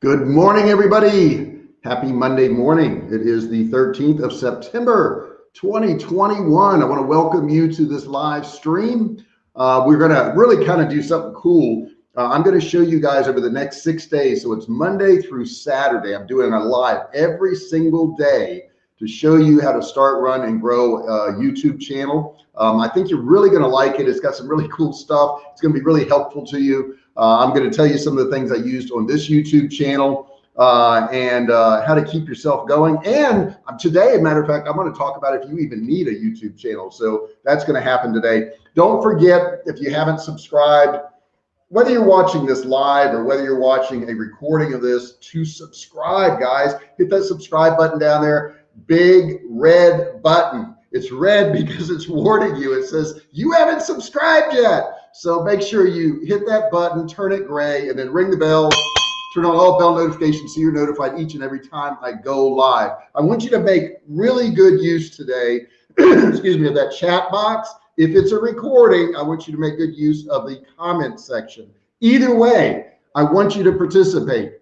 Good morning, everybody. Happy Monday morning. It is the 13th of September, 2021. I want to welcome you to this live stream. Uh, we're going to really kind of do something cool. Uh, I'm going to show you guys over the next six days. So it's Monday through Saturday. I'm doing a live every single day to show you how to start, run, and grow a YouTube channel. Um, I think you're really going to like it. It's got some really cool stuff. It's going to be really helpful to you. Uh, I'm going to tell you some of the things I used on this YouTube channel uh, and uh, how to keep yourself going. And today, a matter of fact, I'm going to talk about if you even need a YouTube channel. So that's going to happen today. Don't forget, if you haven't subscribed, whether you're watching this live or whether you're watching a recording of this to subscribe guys hit that subscribe button down there big red button. It's red because it's warning you. It says you haven't subscribed yet. So make sure you hit that button, turn it gray, and then ring the bell, turn on all bell notifications so you're notified each and every time I go live. I want you to make really good use today, excuse me, of that chat box. If it's a recording, I want you to make good use of the comment section. Either way, I want you to participate.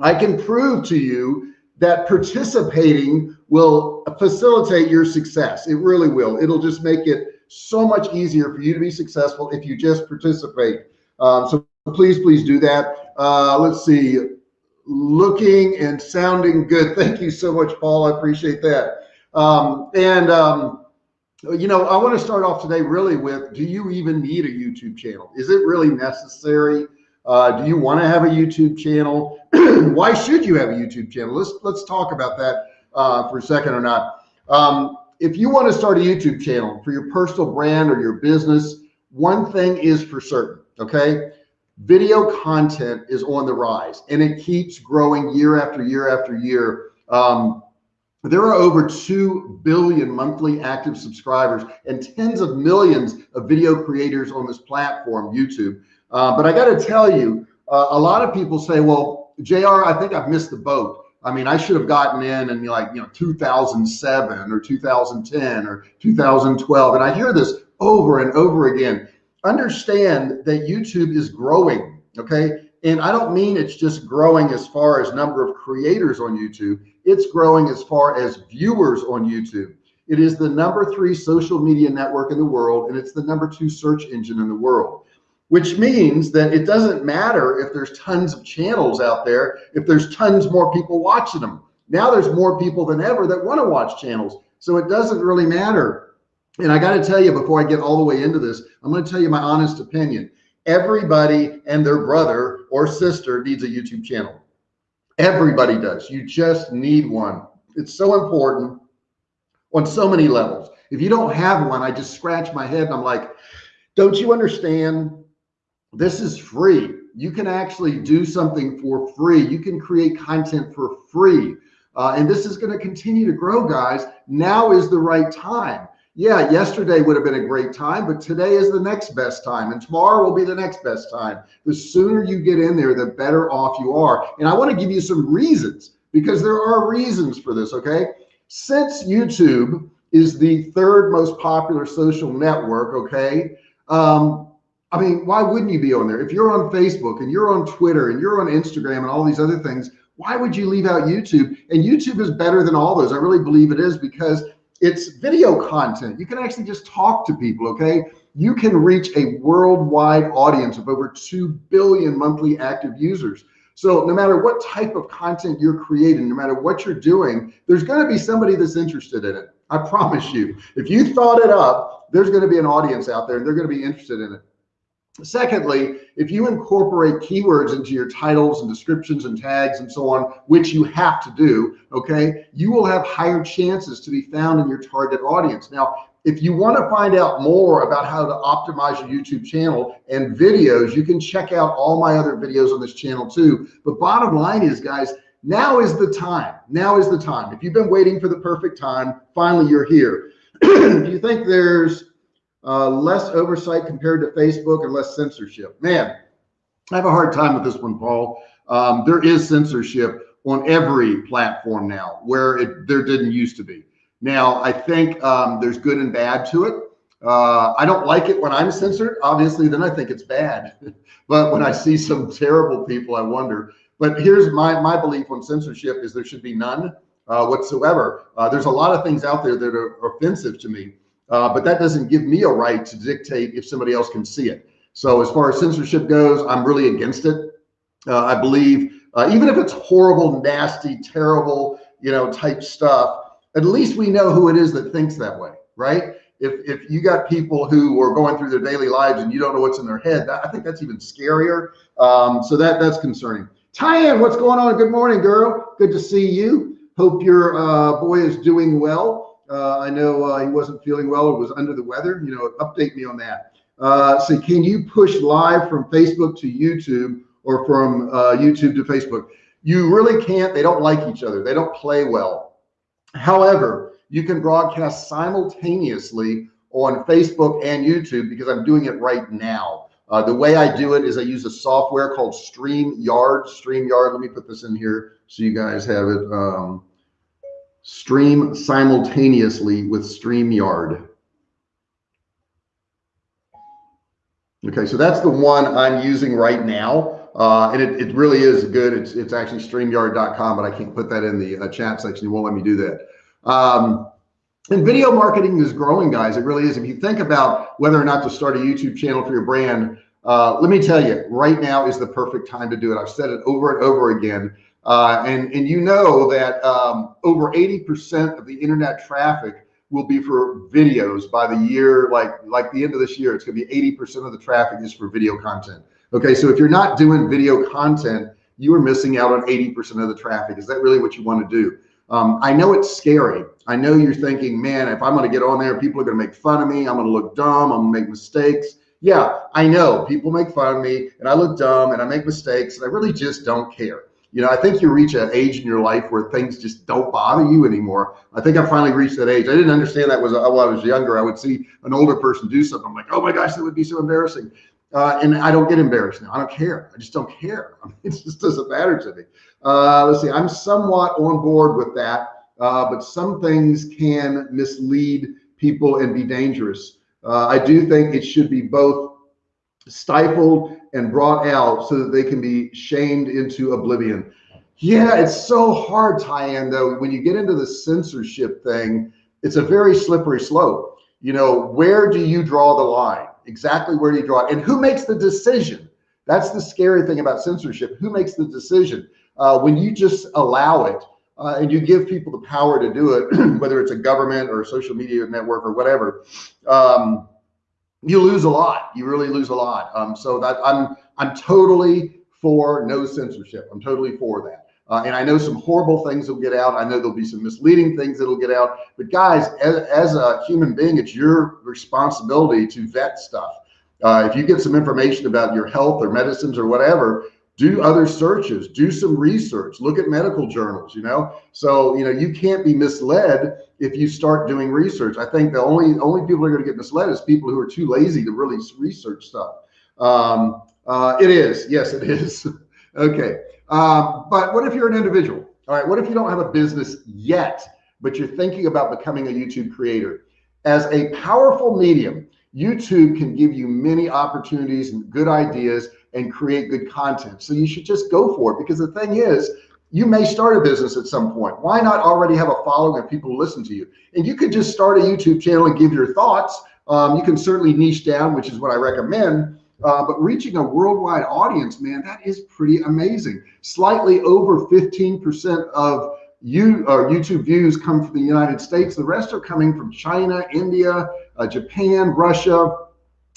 I can prove to you that participating will facilitate your success. It really will. It'll just make it so much easier for you to be successful if you just participate. Um, so please, please do that. Uh, let's see. Looking and sounding good. Thank you so much, Paul. I appreciate that. Um, and, um, you know, I want to start off today really with, do you even need a YouTube channel? Is it really necessary? Uh, do you want to have a YouTube channel? Why should you have a YouTube channel? Let's let's talk about that uh, for a second or not. Um, if you want to start a YouTube channel for your personal brand or your business, one thing is for certain, okay? Video content is on the rise and it keeps growing year after year after year. Um, there are over 2 billion monthly active subscribers and tens of millions of video creators on this platform, YouTube. Uh, but I got to tell you, uh, a lot of people say, well, JR, I think I've missed the boat. I mean, I should have gotten in in like, you know, 2007 or 2010 or 2012. And I hear this over and over again. Understand that YouTube is growing. Okay. And I don't mean it's just growing as far as number of creators on YouTube. It's growing as far as viewers on YouTube. It is the number three social media network in the world, and it's the number two search engine in the world which means that it doesn't matter if there's tons of channels out there, if there's tons more people watching them. Now there's more people than ever that want to watch channels. So it doesn't really matter. And I got to tell you, before I get all the way into this, I'm going to tell you my honest opinion. Everybody and their brother or sister needs a YouTube channel. Everybody does. You just need one. It's so important on so many levels. If you don't have one, I just scratch my head and I'm like, don't you understand this is free. You can actually do something for free. You can create content for free. Uh, and this is going to continue to grow, guys. Now is the right time. Yeah, yesterday would have been a great time, but today is the next best time, and tomorrow will be the next best time. The sooner you get in there, the better off you are. And I want to give you some reasons because there are reasons for this. Okay. Since YouTube is the third most popular social network, okay, um, I mean, why wouldn't you be on there? If you're on Facebook and you're on Twitter and you're on Instagram and all these other things, why would you leave out YouTube? And YouTube is better than all those. I really believe it is because it's video content. You can actually just talk to people. Okay. You can reach a worldwide audience of over 2 billion monthly active users. So no matter what type of content you're creating, no matter what you're doing, there's going to be somebody that's interested in it. I promise you, if you thought it up, there's going to be an audience out there and they're going to be interested in it. Secondly, if you incorporate keywords into your titles and descriptions and tags and so on, which you have to do, okay, you will have higher chances to be found in your target audience. Now, if you want to find out more about how to optimize your YouTube channel and videos, you can check out all my other videos on this channel too. But bottom line is, guys, now is the time. Now is the time. If you've been waiting for the perfect time, finally you're here. if you think there's uh, less oversight compared to Facebook and less censorship. Man, I have a hard time with this one, Paul. Um, there is censorship on every platform now where it there didn't used to be. Now, I think um, there's good and bad to it. Uh, I don't like it when I'm censored. Obviously, then I think it's bad. but when I see some terrible people, I wonder. But here's my my belief on censorship is there should be none uh, whatsoever. Uh, there's a lot of things out there that are offensive to me, uh, but that doesn't give me a right to dictate if somebody else can see it. So as far as censorship goes, I'm really against it. Uh, I believe uh, even if it's horrible, nasty, terrible, you know, type stuff, at least we know who it is that thinks that way, right? If, if you got people who are going through their daily lives and you don't know what's in their head, that, I think that's even scarier. Um, so that that's concerning. Tyann, what's going on? Good morning, girl. Good to see you. Hope your uh, boy is doing well. Uh, I know uh, he wasn't feeling well or was under the weather. You know, update me on that. Uh, so can you push live from Facebook to YouTube or from uh, YouTube to Facebook? You really can't. They don't like each other. They don't play well. However, you can broadcast simultaneously on Facebook and YouTube because I'm doing it right now. Uh, the way I do it is I use a software called StreamYard. StreamYard, let me put this in here so you guys have it. Um, stream simultaneously with StreamYard. Okay, so that's the one I'm using right now. Uh, and it, it really is good. It's, it's actually StreamYard.com, but I can't put that in the uh, chat section. You won't let me do that. Um, and video marketing is growing, guys. It really is. If you think about whether or not to start a YouTube channel for your brand, uh, let me tell you, right now is the perfect time to do it. I've said it over and over again. Uh, and, and you know that um, over 80% of the internet traffic will be for videos by the year, like, like the end of this year, it's gonna be 80% of the traffic is for video content. Okay, so if you're not doing video content, you are missing out on 80% of the traffic. Is that really what you wanna do? Um, I know it's scary. I know you're thinking, man, if I'm going to get on there, people are going to make fun of me. I'm going to look dumb. I'm to make mistakes. Yeah, I know people make fun of me and I look dumb and I make mistakes and I really just don't care. You know, I think you reach an age in your life where things just don't bother you anymore. I think I finally reached that age. I didn't understand that was while I was younger. I would see an older person do something. I'm like, oh my gosh, that would be so embarrassing. Uh, and I don't get embarrassed now. I don't care. I just don't care. I mean, it just doesn't matter to me. Uh, let's see. I'm somewhat on board with that, uh, but some things can mislead people and be dangerous. Uh, I do think it should be both stifled and brought out so that they can be shamed into oblivion. Yeah, it's so hard, Tyann, though, when you get into the censorship thing, it's a very slippery slope. You know, where do you draw the line? Exactly where do you draw it? And who makes the decision? That's the scary thing about censorship. Who makes the decision? Uh, when you just allow it uh, and you give people the power to do it, whether it's a government or a social media network or whatever, um, you lose a lot. You really lose a lot. Um, so that I'm I'm totally for no censorship. I'm totally for that. Uh, and I know some horrible things will get out. I know there'll be some misleading things that'll get out. But guys, as, as a human being, it's your responsibility to vet stuff. Uh, if you get some information about your health or medicines or whatever, do other searches, do some research, look at medical journals, you know? So, you know, you can't be misled if you start doing research. I think the only, only people are going to get misled is people who are too lazy to really research stuff. Um, uh, it is. Yes, it is. okay. Um, but what if you're an individual? All right. What if you don't have a business yet, but you're thinking about becoming a YouTube creator? As a powerful medium, YouTube can give you many opportunities and good ideas and create good content. So you should just go for it because the thing is, you may start a business at some point. Why not already have a following of people who listen to you? And you could just start a YouTube channel and give your thoughts. Um, you can certainly niche down, which is what I recommend. Uh, but reaching a worldwide audience, man, that is pretty amazing. Slightly over 15% of you or YouTube views come from the United States. The rest are coming from China, India, uh, Japan, Russia,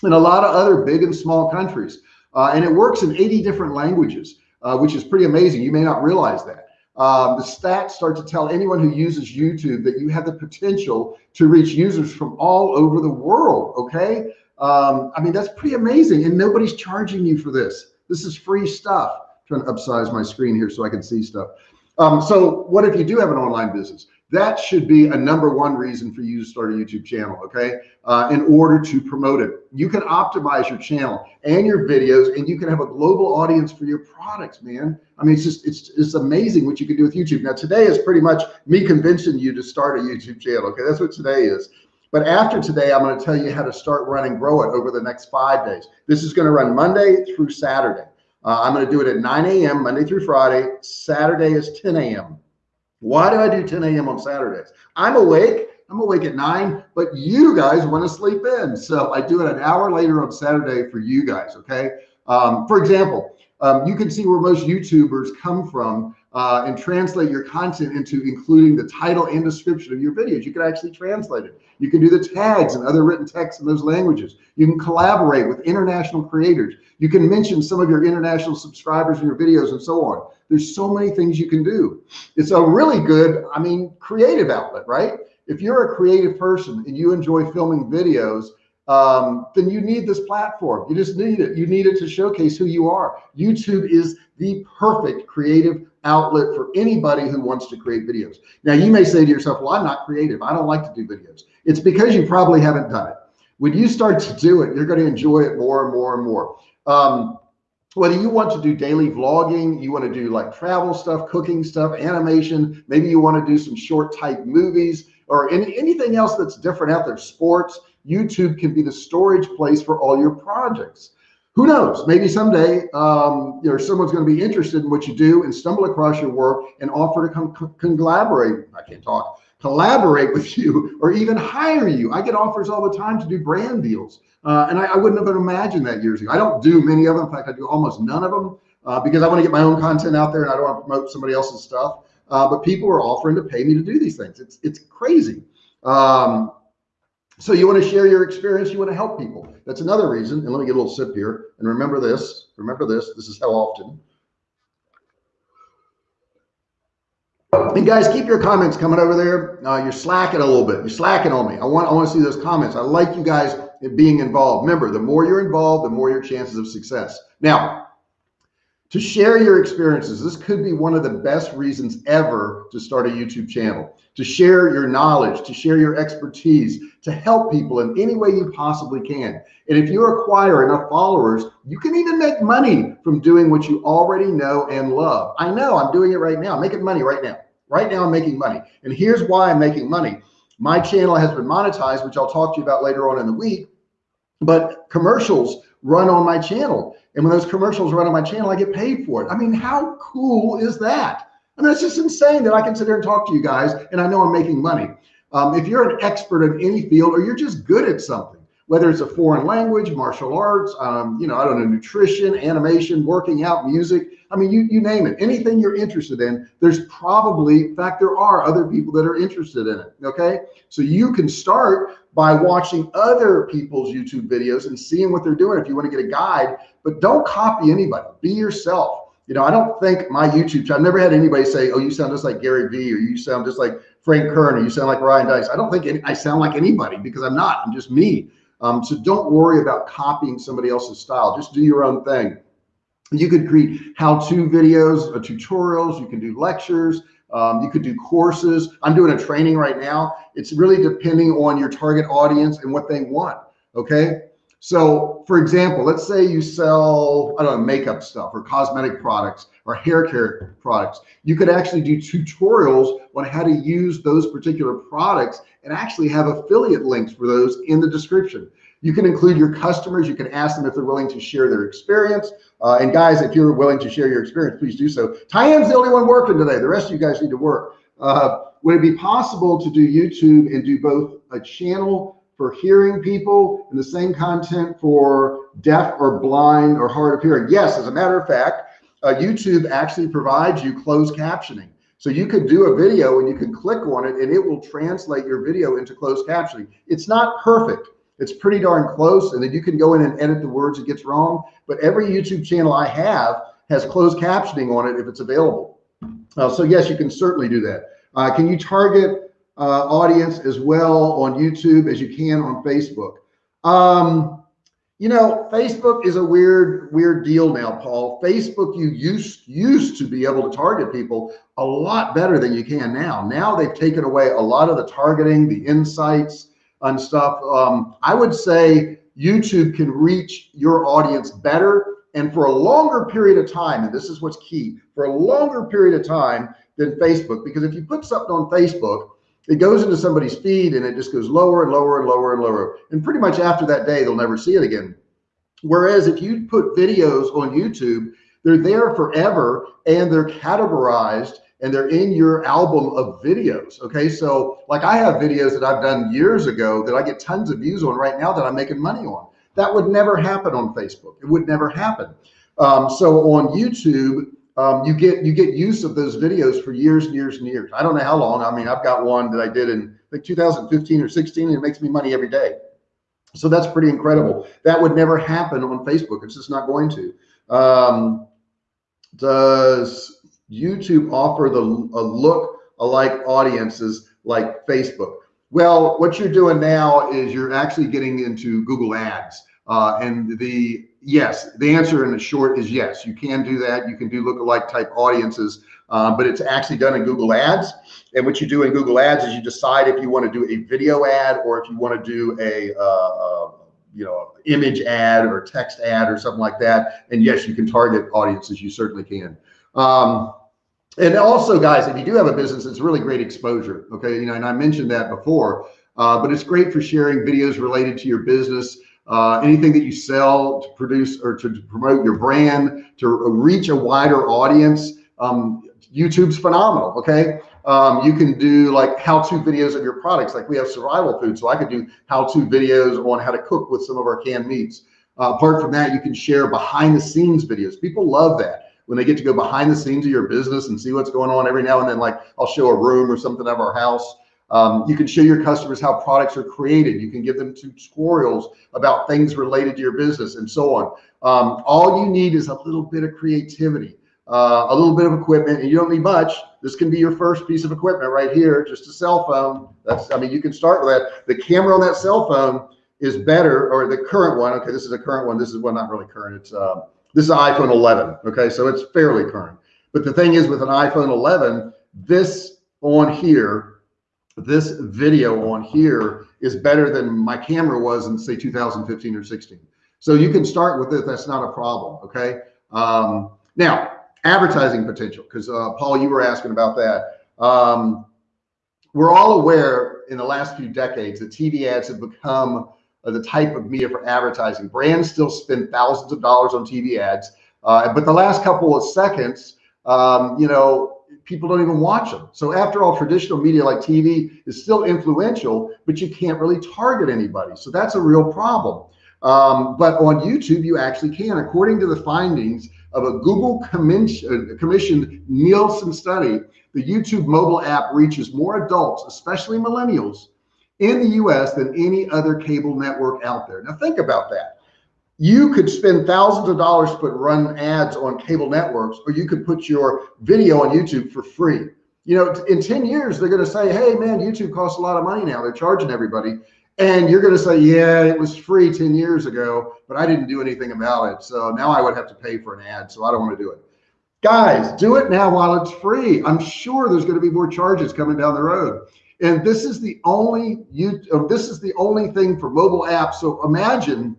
and a lot of other big and small countries. Uh, and it works in 80 different languages, uh, which is pretty amazing. You may not realize that. Um, the stats start to tell anyone who uses YouTube that you have the potential to reach users from all over the world. Okay. Um, I mean, that's pretty amazing. And nobody's charging you for this. This is free stuff. I'm trying to upsize my screen here so I can see stuff. Um, so what if you do have an online business? That should be a number one reason for you to start a YouTube channel, okay? Uh, in order to promote it. You can optimize your channel and your videos and you can have a global audience for your products, man. I mean, it's just, it's, it's amazing what you can do with YouTube. Now today is pretty much me convincing you to start a YouTube channel, okay? That's what today is. But after today, I'm going to tell you how to start run and grow it over the next five days. This is going to run Monday through Saturday. Uh, I'm going to do it at 9 a.m. Monday through Friday. Saturday is 10 a.m. Why do I do 10 a.m. on Saturdays? I'm awake. I'm awake at nine, but you guys want to sleep in. So I do it an hour later on Saturday for you guys. Okay. Um, for example, um, you can see where most YouTubers come from uh, and translate your content into including the title and description of your videos. You can actually translate it. You can do the tags and other written text in those languages. You can collaborate with international creators. You can mention some of your international subscribers in your videos and so on. There's so many things you can do. It's a really good, I mean, creative outlet, right? If you're a creative person and you enjoy filming videos, um, then you need this platform. You just need it. You need it to showcase who you are. YouTube is the perfect creative outlet for anybody who wants to create videos. Now you may say to yourself, well, I'm not creative. I don't like to do videos. It's because you probably haven't done it. When you start to do it, you're going to enjoy it more and more and more. Um, whether you want to do daily vlogging, you want to do like travel stuff, cooking stuff, animation, maybe you want to do some short type movies or any, anything else that's different out there, sports, YouTube can be the storage place for all your projects. Who knows? Maybe someday, um, you know, someone's going to be interested in what you do and stumble across your work and offer to come collaborate. I can't talk, collaborate with you or even hire you. I get offers all the time to do brand deals. Uh, and I, I, wouldn't have imagined that years ago. I don't do many of them. In fact, I do almost none of them uh, because I want to get my own content out there and I don't want to promote somebody else's stuff. Uh, but people are offering to pay me to do these things. It's, it's crazy. Um, so you want to share your experience. You want to help people. That's another reason. And let me get a little sip here. And remember this, remember this, this is how often. And guys, keep your comments coming over there. Uh, you're slacking a little bit. You're slacking on me. I want, I want to see those comments. I like you guys being involved. Remember, the more you're involved, the more your chances of success. Now, to share your experiences. This could be one of the best reasons ever to start a YouTube channel, to share your knowledge, to share your expertise, to help people in any way you possibly can. And if you acquire enough followers, you can even make money from doing what you already know and love. I know I'm doing it right now, I'm making money right now. Right now I'm making money. And here's why I'm making money. My channel has been monetized, which I'll talk to you about later on in the week, but commercials run on my channel. And when those commercials run on my channel, I get paid for it. I mean, how cool is that? I mean, it's just insane that I can sit there and talk to you guys and I know I'm making money. Um, if you're an expert in any field or you're just good at something, whether it's a foreign language, martial arts, um, you know, I don't know, nutrition, animation, working out, music. I mean, you, you name it, anything you're interested in, there's probably, in fact, there are other people that are interested in it. Okay. So you can start by watching other people's YouTube videos and seeing what they're doing if you want to get a guide, but don't copy anybody, be yourself. You know, I don't think my YouTube channel, I've never had anybody say, oh, you sound just like Gary Vee or you sound just like Frank Kern or you sound like Ryan Deiss. I don't think any, I sound like anybody because I'm not, I'm just me. Um, so don't worry about copying somebody else's style. Just do your own thing. You could create how-to videos, uh, tutorials. You can do lectures. Um, you could do courses. I'm doing a training right now. It's really depending on your target audience and what they want. Okay. So for example, let's say you sell, I don't know, makeup stuff or cosmetic products or hair care products. You could actually do tutorials on how to use those particular products and actually have affiliate links for those in the description. You can include your customers. You can ask them if they're willing to share their experience. Uh, and guys, if you're willing to share your experience, please do so. Tyan's the only one working today. The rest of you guys need to work. Uh, would it be possible to do YouTube and do both a channel for hearing people and the same content for deaf or blind or hard of hearing. Yes, as a matter of fact, uh, YouTube actually provides you closed captioning. So you could do a video and you can click on it and it will translate your video into closed captioning. It's not perfect. It's pretty darn close. And then you can go in and edit the words it gets wrong. But every YouTube channel I have has closed captioning on it if it's available. Uh, so yes, you can certainly do that. Uh, can you target uh, audience as well on YouTube as you can on Facebook. Um, you know, Facebook is a weird, weird deal now, Paul. Facebook, you used used to be able to target people a lot better than you can now. Now they've taken away a lot of the targeting, the insights and stuff. Um, I would say YouTube can reach your audience better and for a longer period of time. And this is what's key for a longer period of time than Facebook, because if you put something on Facebook it goes into somebody's feed and it just goes lower and lower and lower and lower. And pretty much after that day, they'll never see it again. Whereas if you put videos on YouTube, they're there forever and they're categorized and they're in your album of videos. Okay. So like I have videos that I've done years ago that I get tons of views on right now that I'm making money on. That would never happen on Facebook. It would never happen. Um, so on YouTube, um, you get you get use of those videos for years and years and years. I don't know how long. I mean, I've got one that I did in like 2015 or 16, and it makes me money every day. So that's pretty incredible. That would never happen on Facebook. It's just not going to. Um, does YouTube offer the a look alike audiences like Facebook? Well, what you're doing now is you're actually getting into Google Ads. Uh, and the yes, the answer in the short is yes, you can do that. You can do lookalike type audiences, uh, but it's actually done in Google Ads. And what you do in Google Ads is you decide if you want to do a video ad or if you want to do a, uh, uh, you know, image ad or text ad or something like that. And yes, you can target audiences. You certainly can. Um, and also, guys, if you do have a business, it's really great exposure. Okay, you know, and I mentioned that before, uh, but it's great for sharing videos related to your business uh, anything that you sell to produce or to, promote your brand, to reach a wider audience. Um, YouTube's phenomenal. Okay. Um, you can do like how-to videos of your products. Like we have survival food. So I could do how-to videos on how to cook with some of our canned meats. Uh, apart from that, you can share behind the scenes videos. People love that when they get to go behind the scenes of your business and see what's going on every now and then. Like I'll show a room or something of our house um, you can show your customers how products are created. You can give them tutorials about things related to your business and so on. Um, all you need is a little bit of creativity, uh, a little bit of equipment, and you don't need much. This can be your first piece of equipment right here, just a cell phone. That's, I mean, you can start with that. The camera on that cell phone is better, or the current one. Okay, this is a current one. This is well, not really current. It's uh, this is iPhone 11. Okay, so it's fairly current. But the thing is, with an iPhone 11, this on here this video on here is better than my camera was in say 2015 or 16. So you can start with it. That's not a problem. Okay. Um, now advertising potential, because uh, Paul, you were asking about that. Um, we're all aware in the last few decades that TV ads have become the type of media for advertising. Brands still spend thousands of dollars on TV ads, uh, but the last couple of seconds, um, you know, people don't even watch them. So after all, traditional media like TV is still influential, but you can't really target anybody. So that's a real problem. Um, but on YouTube, you actually can. According to the findings of a Google uh, commissioned Nielsen study, the YouTube mobile app reaches more adults, especially millennials, in the US than any other cable network out there. Now think about that you could spend thousands of dollars to put run ads on cable networks, or you could put your video on YouTube for free. You know, in 10 years, they're going to say, Hey man, YouTube costs a lot of money now. They're charging everybody. And you're going to say, yeah, it was free 10 years ago, but I didn't do anything about it. So now I would have to pay for an ad. So I don't want to do it. Guys, do it now while it's free. I'm sure there's going to be more charges coming down the road. And this is the only you uh, this is the only thing for mobile apps. So imagine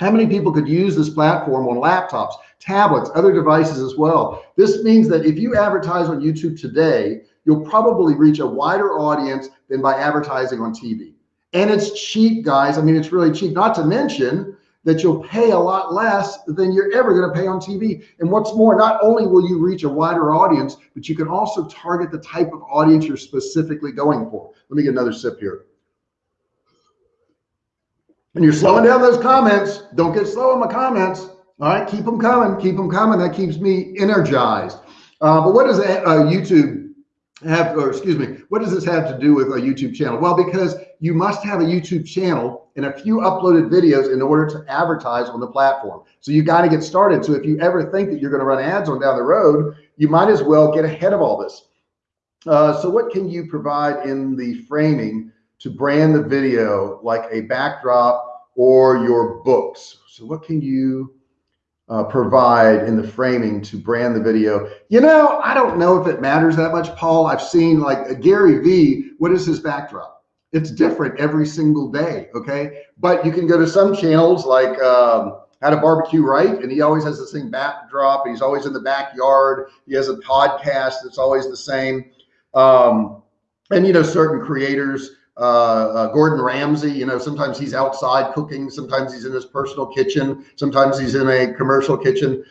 how many people could use this platform on laptops, tablets, other devices as well? This means that if you advertise on YouTube today, you'll probably reach a wider audience than by advertising on TV. And it's cheap, guys. I mean, it's really cheap, not to mention that you'll pay a lot less than you're ever going to pay on TV. And what's more, not only will you reach a wider audience, but you can also target the type of audience you're specifically going for. Let me get another sip here and you're slowing down those comments. Don't get slow on my comments. All right, keep them coming, keep them coming. That keeps me energized. Uh, but what does uh, YouTube have, or excuse me, what does this have to do with a YouTube channel? Well, because you must have a YouTube channel and a few uploaded videos in order to advertise on the platform. So you got to get started. So if you ever think that you're going to run ads on down the road, you might as well get ahead of all this. Uh, so what can you provide in the framing to brand the video like a backdrop or your books. So what can you uh, provide in the framing to brand the video? You know, I don't know if it matters that much, Paul. I've seen like Gary Vee, what is his backdrop? It's different every single day. Okay. But you can go to some channels like, um, how to barbecue right and he always has the same backdrop he's always in the backyard he has a podcast that's always the same um, and you know, certain creators, uh, uh, Gordon Ramsay, you know, sometimes he's outside cooking, sometimes he's in his personal kitchen, sometimes he's in a commercial kitchen.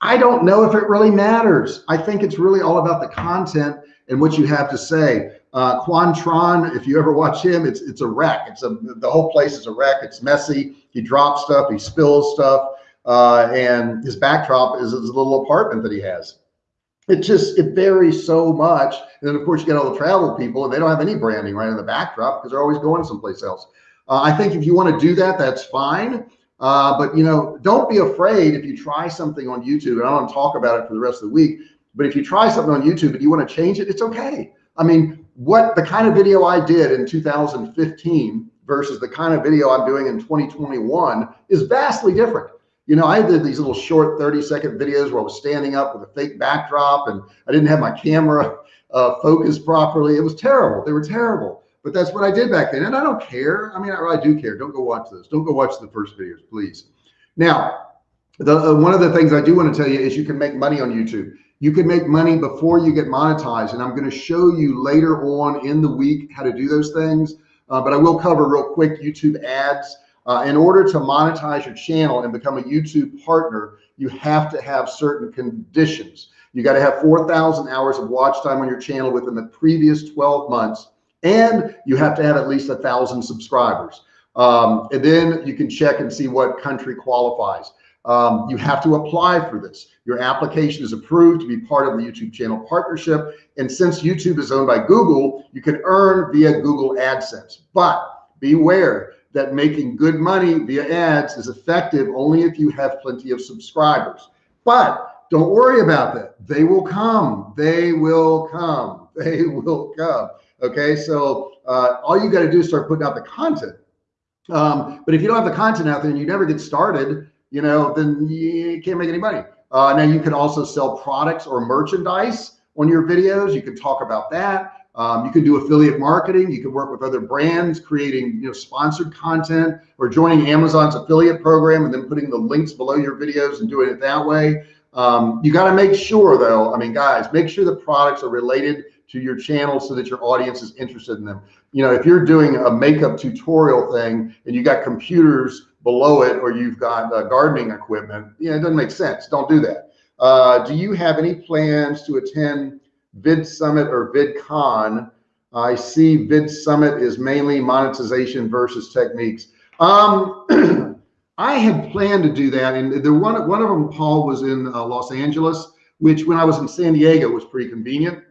I don't know if it really matters. I think it's really all about the content and what you have to say. Uh, Quantron, if you ever watch him, it's it's a wreck. It's a the whole place is a wreck. It's messy. He drops stuff. He spills stuff. Uh, and his backdrop is his little apartment that he has. It just it varies so much. And then of course you get all the travel people, and they don't have any branding right in the backdrop because they're always going someplace else. Uh, I think if you want to do that, that's fine. Uh, but you know, don't be afraid if you try something on YouTube. And I don't talk about it for the rest of the week. But if you try something on YouTube and you want to change it, it's okay. I mean, what the kind of video I did in 2015 versus the kind of video I'm doing in 2021 is vastly different. You know, I did these little short 30 second videos where I was standing up with a fake backdrop and I didn't have my camera uh, focused properly. It was terrible. They were terrible. But that's what I did back then. And I don't care. I mean, I, I do care. Don't go watch those. Don't go watch the first videos, please. Now, the, uh, one of the things I do want to tell you is you can make money on YouTube. You can make money before you get monetized. And I'm going to show you later on in the week how to do those things. Uh, but I will cover real quick YouTube ads. Uh, in order to monetize your channel and become a YouTube partner, you have to have certain conditions. You got to have 4,000 hours of watch time on your channel within the previous 12 months, and you have to have at least a thousand subscribers. Um, and then you can check and see what country qualifies. Um, you have to apply for this. Your application is approved to be part of the YouTube channel partnership. And since YouTube is owned by Google, you can earn via Google AdSense. But beware that making good money via ads is effective only if you have plenty of subscribers. But don't worry about that. They will come. They will come. They will come. Okay. So uh, all you got to do is start putting out the content. Um, but if you don't have the content out there and you never get started, you know, then you can't make any money. Uh, now you can also sell products or merchandise on your videos. You can talk about that. Um, you can do affiliate marketing. You can work with other brands, creating you know sponsored content or joining Amazon's affiliate program and then putting the links below your videos and doing it that way. Um, you got to make sure though, I mean, guys, make sure the products are related to your channel so that your audience is interested in them. You know, if you're doing a makeup tutorial thing and you got computers below it or you've got uh, gardening equipment, yeah, it doesn't make sense. Don't do that. Uh, do you have any plans to attend Vid Summit or VidCon? I see Vid Summit is mainly monetization versus techniques. Um, I had planned to do that, and the one one of them, Paul, was in uh, Los Angeles, which when I was in San Diego was pretty convenient.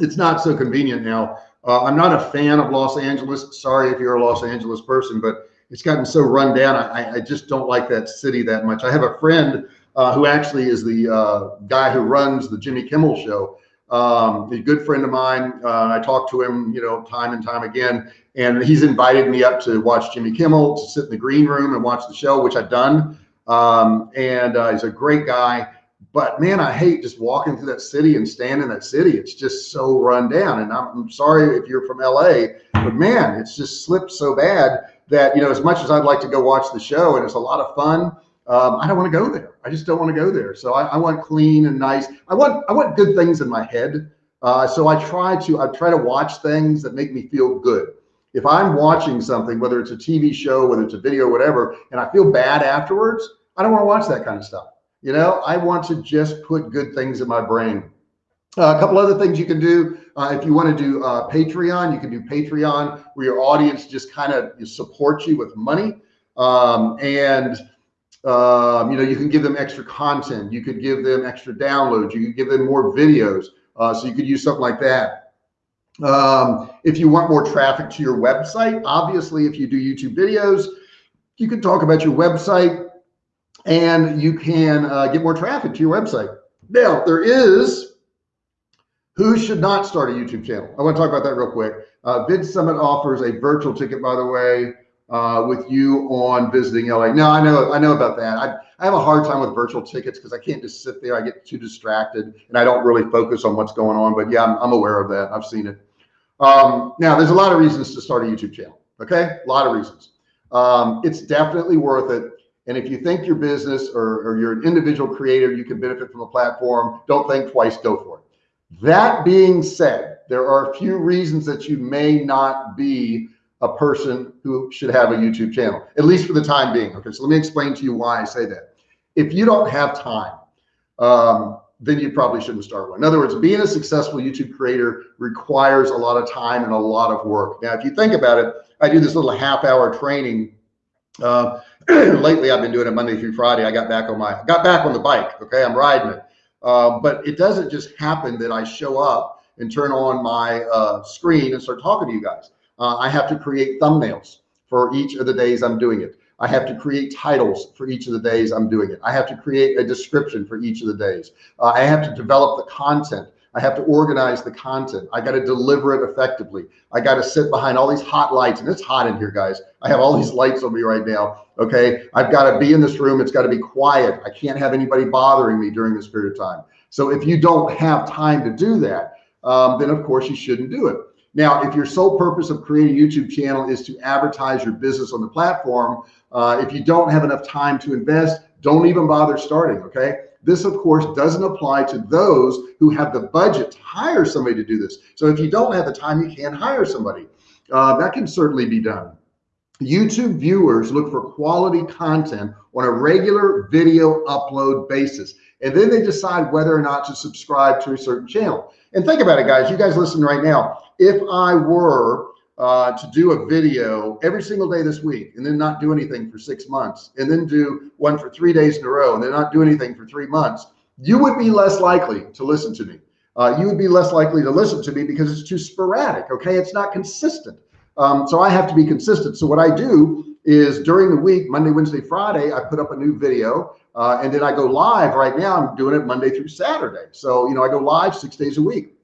It's not so convenient now. Uh, I'm not a fan of Los Angeles. Sorry if you're a Los Angeles person, but it's gotten so run down. I, I just don't like that city that much. I have a friend uh, who actually is the uh, guy who runs the Jimmy Kimmel show. Um, a good friend of mine. Uh, I talk to him, you know, time and time again, and he's invited me up to watch Jimmy Kimmel, to sit in the green room and watch the show, which I've done. Um, and uh, he's a great guy. But man, I hate just walking through that city and standing in that city. It's just so run down. And I'm, I'm sorry if you're from LA, but man, it's just slipped so bad that, you know, as much as I'd like to go watch the show and it's a lot of fun, um, I don't want to go there. I just don't want to go there. So I, I, want clean and nice. I want, I want good things in my head. Uh, so I try to, I try to watch things that make me feel good. If I'm watching something, whether it's a TV show, whether it's a video, whatever, and I feel bad afterwards, I don't want to watch that kind of stuff. You know, I want to just put good things in my brain. Uh, a couple other things you can do. Uh, if you want to do uh, Patreon, you can do Patreon where your audience just kind of supports you with money. Um, and, um, you know, you can give them extra content. You could give them extra downloads. You could give them more videos. Uh, so you could use something like that. Um, if you want more traffic to your website, obviously, if you do YouTube videos, you can talk about your website and you can uh, get more traffic to your website. Now, there is who should not start a YouTube channel? I want to talk about that real quick. Uh, Vid Summit offers a virtual ticket, by the way, uh, with you on visiting LA. No, I know, I know about that. I, I have a hard time with virtual tickets because I can't just sit there. I get too distracted and I don't really focus on what's going on. But yeah, I'm, I'm aware of that. I've seen it. Um, now, there's a lot of reasons to start a YouTube channel. Okay, a lot of reasons. Um, it's definitely worth it. And if you think your business or, or you're an individual creator, you can benefit from a platform, don't think twice, go for it. That being said, there are a few reasons that you may not be a person who should have a YouTube channel, at least for the time being. Okay, so let me explain to you why I say that. If you don't have time, um, then you probably shouldn't start one. In other words, being a successful YouTube creator requires a lot of time and a lot of work. Now, if you think about it, I do this little half hour training. Uh, lately, I've been doing it Monday through Friday. I got back on my, got back on the bike. Okay. I'm riding it. Uh, but it doesn't just happen that I show up and turn on my uh, screen and start talking to you guys. Uh, I have to create thumbnails for each of the days I'm doing it. I have to create titles for each of the days I'm doing it. I have to create a description for each of the days. Uh, I have to develop the content. I have to organize the content. I got to deliver it effectively. I got to sit behind all these hot lights and it's hot in here, guys. I have all these lights on me right now. Okay. I've got to be in this room. It's got to be quiet. I can't have anybody bothering me during this period of time. So if you don't have time to do that, um, then of course you shouldn't do it. Now, if your sole purpose of creating a YouTube channel is to advertise your business on the platform, uh, if you don't have enough time to invest, don't even bother starting. Okay. This of course doesn't apply to those who have the budget to hire somebody to do this. So if you don't have the time, you can't hire somebody. Uh, that can certainly be done. YouTube viewers look for quality content on a regular video upload basis. And then they decide whether or not to subscribe to a certain channel. And think about it, guys, you guys listen right now. If I were uh, to do a video every single day this week and then not do anything for six months and then do one for three days in a row and then not do anything for three months, you would be less likely to listen to me. Uh, you would be less likely to listen to me because it's too sporadic. Okay. It's not consistent. Um, so I have to be consistent. So what I do is during the week, Monday, Wednesday, Friday, I put up a new video uh, and then I go live right now. I'm doing it Monday through Saturday. So, you know, I go live six days a week.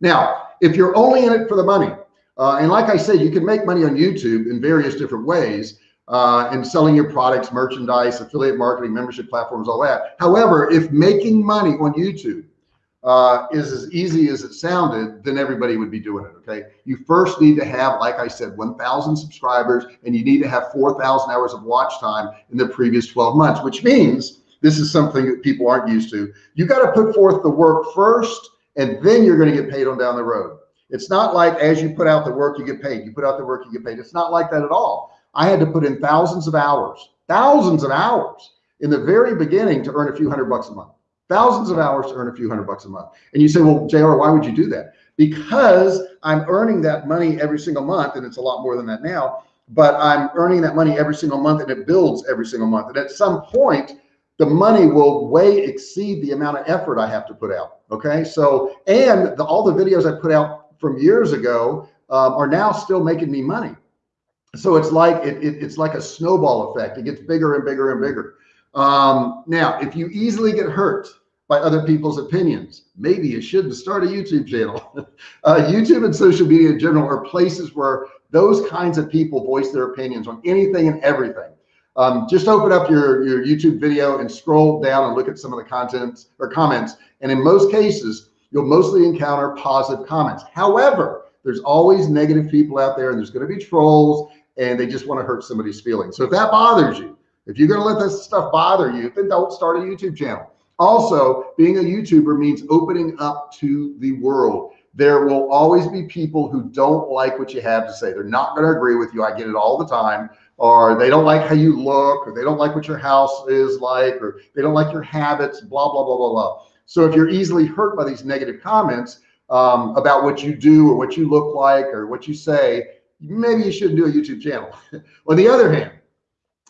Now, if you're only in it for the money, uh, and like I said, you can make money on YouTube in various different ways uh, and selling your products, merchandise, affiliate marketing, membership platforms, all that. However, if making money on YouTube uh, is as easy as it sounded, then everybody would be doing it. Okay. You first need to have, like I said, 1000 subscribers and you need to have 4,000 hours of watch time in the previous 12 months, which means this is something that people aren't used to. You got to put forth the work first and then you're going to get paid on down the road. It's not like as you put out the work, you get paid. You put out the work, you get paid. It's not like that at all. I had to put in thousands of hours, thousands of hours in the very beginning to earn a few hundred bucks a month thousands of hours to earn a few hundred bucks a month. And you say, well, JR, why would you do that? Because I'm earning that money every single month, and it's a lot more than that now, but I'm earning that money every single month and it builds every single month. And at some point, the money will way exceed the amount of effort I have to put out. Okay. So, and the, all the videos I put out from years ago um, are now still making me money. So it's like, it, it, it's like a snowball effect. It gets bigger and bigger and bigger. Um, now, if you easily get hurt by other people's opinions, maybe you shouldn't start a YouTube channel. uh, YouTube and social media in general are places where those kinds of people voice their opinions on anything and everything. Um, just open up your, your YouTube video and scroll down and look at some of the contents or comments. And in most cases, you'll mostly encounter positive comments. However, there's always negative people out there and there's going to be trolls and they just want to hurt somebody's feelings. So if that bothers you, if you're going to let this stuff bother you, then don't start a YouTube channel. Also, being a YouTuber means opening up to the world. There will always be people who don't like what you have to say. They're not going to agree with you. I get it all the time. Or they don't like how you look, or they don't like what your house is like, or they don't like your habits, blah, blah, blah, blah, blah. So if you're easily hurt by these negative comments um, about what you do or what you look like or what you say, maybe you shouldn't do a YouTube channel. On the other hand,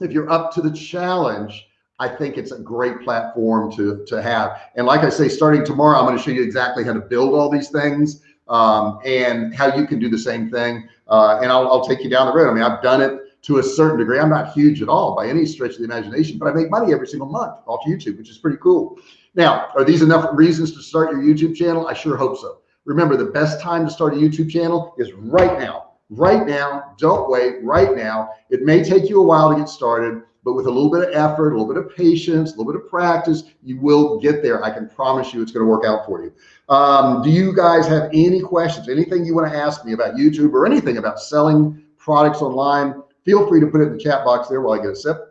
if you're up to the challenge, I think it's a great platform to, to have. And like I say, starting tomorrow, I'm going to show you exactly how to build all these things um, and how you can do the same thing. Uh, and I'll, I'll take you down the road. I mean, I've done it to a certain degree. I'm not huge at all by any stretch of the imagination, but I make money every single month off YouTube, which is pretty cool. Now, are these enough reasons to start your YouTube channel? I sure hope so. Remember, the best time to start a YouTube channel is right now right now. Don't wait right now. It may take you a while to get started, but with a little bit of effort, a little bit of patience, a little bit of practice, you will get there. I can promise you it's going to work out for you. Um, do you guys have any questions, anything you want to ask me about YouTube or anything about selling products online? Feel free to put it in the chat box there while I get a sip.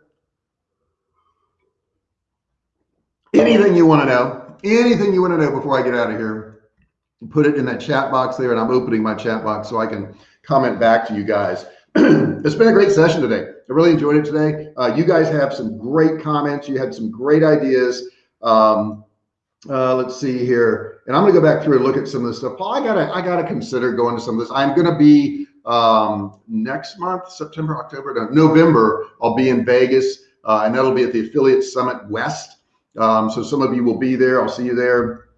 Anything you want to know, anything you want to know before I get out of here. put it in that chat box there and I'm opening my chat box so I can comment back to you guys. it's been a great session today. I really enjoyed it today. Uh, you guys have some great comments. You had some great ideas. Um, uh, let's see here. And I'm gonna go back through and look at some of this stuff. Paul, I gotta, I gotta consider going to some of this. I'm gonna be um, next month, September, October, November, I'll be in Vegas uh, and that'll be at the Affiliate Summit West. Um, so some of you will be there. I'll see you there.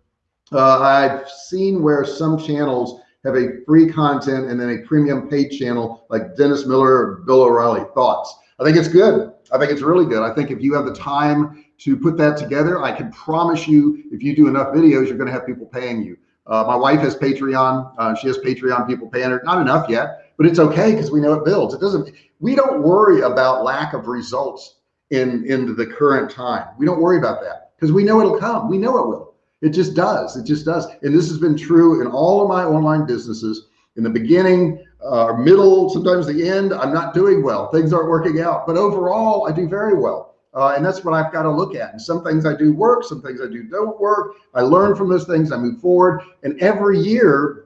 Uh, I've seen where some channels have a free content and then a premium paid channel like Dennis Miller or Bill O'Reilly. Thoughts? I think it's good. I think it's really good. I think if you have the time to put that together, I can promise you, if you do enough videos, you're going to have people paying you. Uh, my wife has Patreon. Uh, she has Patreon people paying her. Not enough yet, but it's okay because we know it builds. It doesn't. We don't worry about lack of results in in the current time. We don't worry about that because we know it'll come. We know it will. It just does. It just does. And this has been true in all of my online businesses. In the beginning, uh, middle, sometimes the end, I'm not doing well. Things aren't working out. But overall, I do very well. Uh, and that's what I've got to look at. And some things I do work, some things I do don't work. I learn from those things. I move forward. And every year,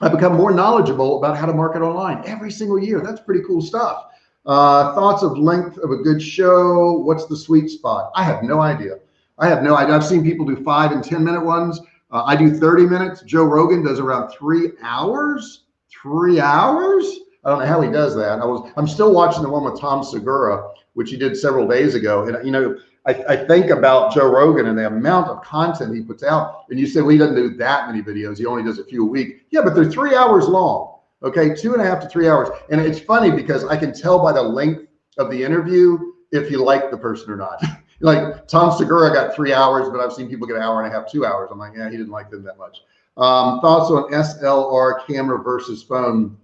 I become more knowledgeable about how to market online. Every single year. That's pretty cool stuff. Uh, thoughts of length of a good show. What's the sweet spot? I have no idea. I have no idea. I've seen people do five and 10 minute ones. Uh, I do 30 minutes. Joe Rogan does around three hours, three hours. I don't know how he does that. I was, I'm still watching the one with Tom Segura, which he did several days ago. And, you know, I, I think about Joe Rogan and the amount of content he puts out. And you say, well, he doesn't do that many videos. He only does a few a week. Yeah, but they're three hours long. Okay. Two and a half to three hours. And it's funny because I can tell by the length of the interview if you like the person or not. like Tom Segura got three hours, but I've seen people get an hour and a half, two hours. I'm like, yeah, he didn't like them that much. Um, thoughts on SLR camera versus phone?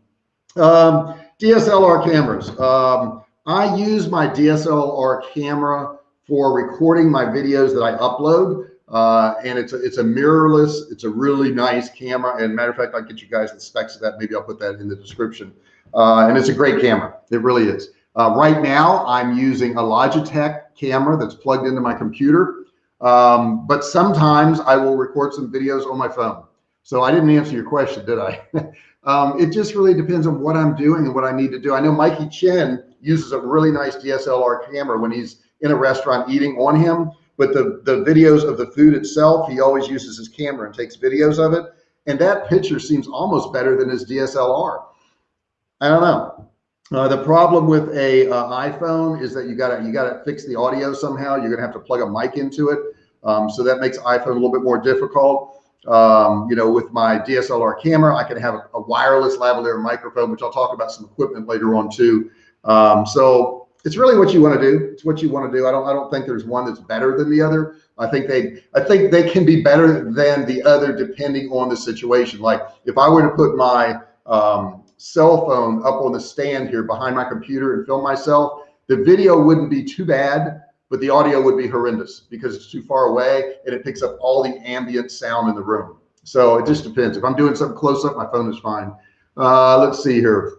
Um, DSLR cameras. Um, I use my DSLR camera for recording my videos that I upload. Uh, and it's a, it's a mirrorless, it's a really nice camera. And matter of fact, I'll get you guys the specs of that. Maybe I'll put that in the description. Uh, and it's a great camera. It really is. Uh, right now, I'm using a Logitech camera that's plugged into my computer. Um, but sometimes I will record some videos on my phone. So I didn't answer your question, did I? um, it just really depends on what I'm doing and what I need to do. I know Mikey Chen uses a really nice DSLR camera when he's in a restaurant eating on him, but the, the videos of the food itself, he always uses his camera and takes videos of it. And that picture seems almost better than his DSLR. I don't know. Uh, the problem with a uh, iPhone is that you got to you got to fix the audio somehow. You're gonna have to plug a mic into it, um, so that makes iPhone a little bit more difficult. Um, you know, with my DSLR camera, I can have a, a, wireless lavalier microphone, which I'll talk about some equipment later on too. Um, so it's really what you want to do. It's what you want to do. I don't I don't think there's one that's better than the other. I think they I think they can be better than the other depending on the situation. Like if I were to put my um, cell phone up on the stand here behind my computer and film myself, the video wouldn't be too bad, but the audio would be horrendous because it's too far away and it picks up all the ambient sound in the room. So it just depends. If I'm doing something close up, my phone is fine. Uh, let's see here.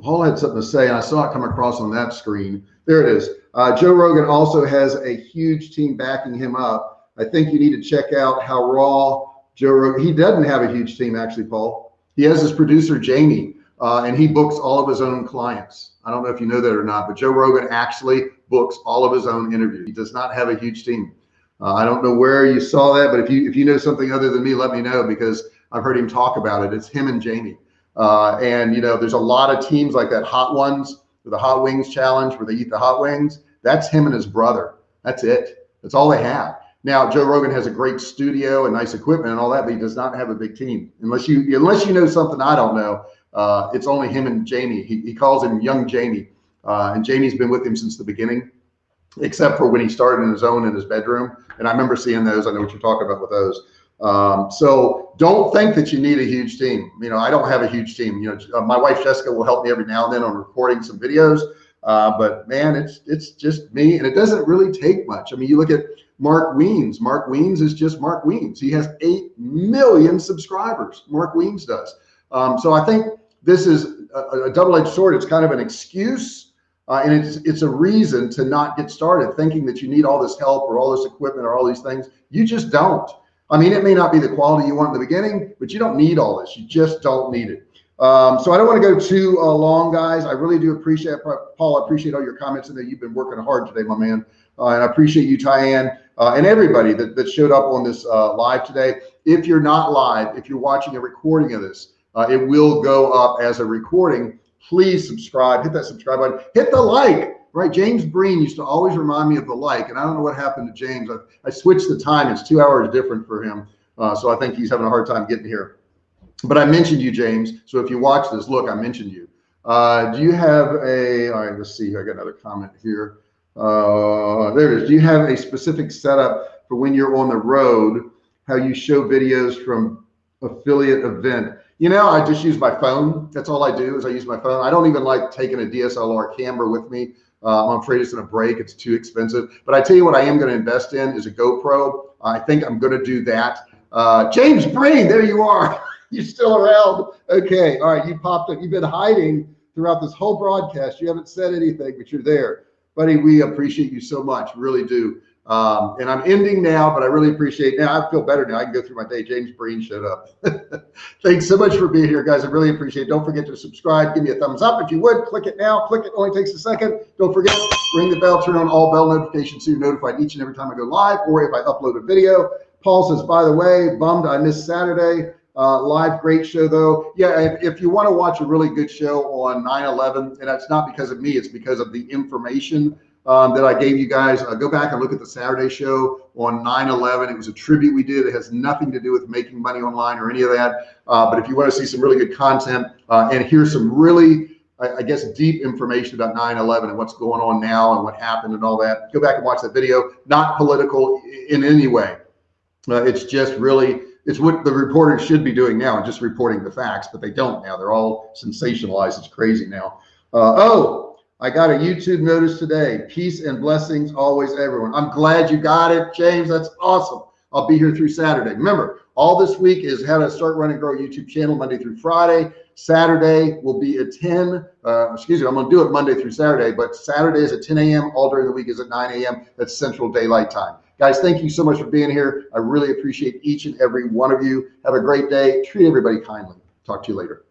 Paul had something to say, and I saw it come across on that screen. There it is. Uh, Joe Rogan also has a huge team backing him up. I think you need to check out how raw Joe Rogan. He doesn't have a huge team, actually, Paul. He has his producer, Jamie, uh, and he books all of his own clients. I don't know if you know that or not, but Joe Rogan actually books all of his own interviews. He does not have a huge team. Uh, I don't know where you saw that, but if you if you know something other than me, let me know because I've heard him talk about it. It's him and Jamie. Uh, and you know, there's a lot of teams like that Hot Ones, the Hot Wings Challenge, where they eat the hot wings. That's him and his brother. That's it. That's all they have. Now, Joe Rogan has a great studio and nice equipment and all that, but he does not have a big team. Unless you unless you know something I don't know, uh, it's only him and Jamie. He, he calls him Young Jamie, uh, and Jamie's been with him since the beginning, except for when he started in his own in his bedroom. And I remember seeing those. I know what you're talking about with those. Um, so don't think that you need a huge team. You know, I don't have a huge team. You know, uh, my wife Jessica will help me every now and then on recording some videos. Uh, but man, it's it's just me, and it doesn't really take much. I mean, you look at Mark Wiens. Mark Wiens is just Mark Wiens. He has 8 million subscribers. Mark Wiens does. Um, so I think this is a, a double-edged sword. It's kind of an excuse uh, and it's, it's a reason to not get started thinking that you need all this help or all this equipment or all these things. You just don't. I mean, it may not be the quality you want in the beginning, but you don't need all this. You just don't need it. Um, so I don't want to go too uh, long, guys. I really do appreciate Paul. I appreciate all your comments and that you've been working hard today, my man. Uh, and I appreciate you, Tyann, uh, and everybody that, that showed up on this uh, live today. If you're not live, if you're watching a recording of this, uh, it will go up as a recording. Please subscribe, hit that subscribe button, hit the like, right? James Breen used to always remind me of the like, and I don't know what happened to James. I, I switched the time. It's two hours different for him. Uh, so I think he's having a hard time getting here. But I mentioned you, James. So if you watch this, look, I mentioned you. Uh, do you have a, all right, let's see. I got another comment here. Uh, there it is. Do you have a specific setup for when you're on the road, how you show videos from affiliate event? You know, I just use my phone. That's all I do is I use my phone. I don't even like taking a DSLR camera with me. Uh, I'm afraid it's going to break. It's too expensive. But I tell you what, I am going to invest in is a GoPro. I think I'm going to do that. Uh, James Breen, there you are. You're still around. Okay. All right. You popped up. You've been hiding throughout this whole broadcast. You haven't said anything, but you're there. Buddy, we appreciate you so much. Really do. Um, and I'm ending now, but I really appreciate now. I feel better now. I can go through my day. James Breen showed up. Thanks so much for being here, guys. I really appreciate it. Don't forget to subscribe. Give me a thumbs up if you would. Click it now. Click it. Only takes a second. Don't forget, ring the bell, turn on all bell notifications so you're notified each and every time I go live or if I upload a video. Paul says, by the way, bummed I missed Saturday. Uh, live, great show though. Yeah, if, if you want to watch a really good show on 9/11, and that's not because of me, it's because of the information um, that I gave you guys. Uh, go back and look at the Saturday show on 9/11. It was a tribute we did. It has nothing to do with making money online or any of that. Uh, but if you want to see some really good content uh, and hear some really I guess deep information about 9/11 and what's going on now and what happened and all that. Go back and watch that video. Not political in any way. Uh, it's just really it's what the reporters should be doing now and just reporting the facts, but they don't now. They're all sensationalized. It's crazy now. Uh, oh, I got a YouTube notice today. Peace and blessings always, everyone. I'm glad you got it, James. That's awesome. I'll be here through Saturday. Remember, all this week is how to start running grow YouTube channel Monday through Friday. Saturday will be at 10. Uh, excuse me, I'm going to do it Monday through Saturday, but Saturday is at 10 a.m. All during the week is at 9 a.m. That's Central Daylight Time. Guys, thank you so much for being here. I really appreciate each and every one of you. Have a great day. Treat everybody kindly. Talk to you later.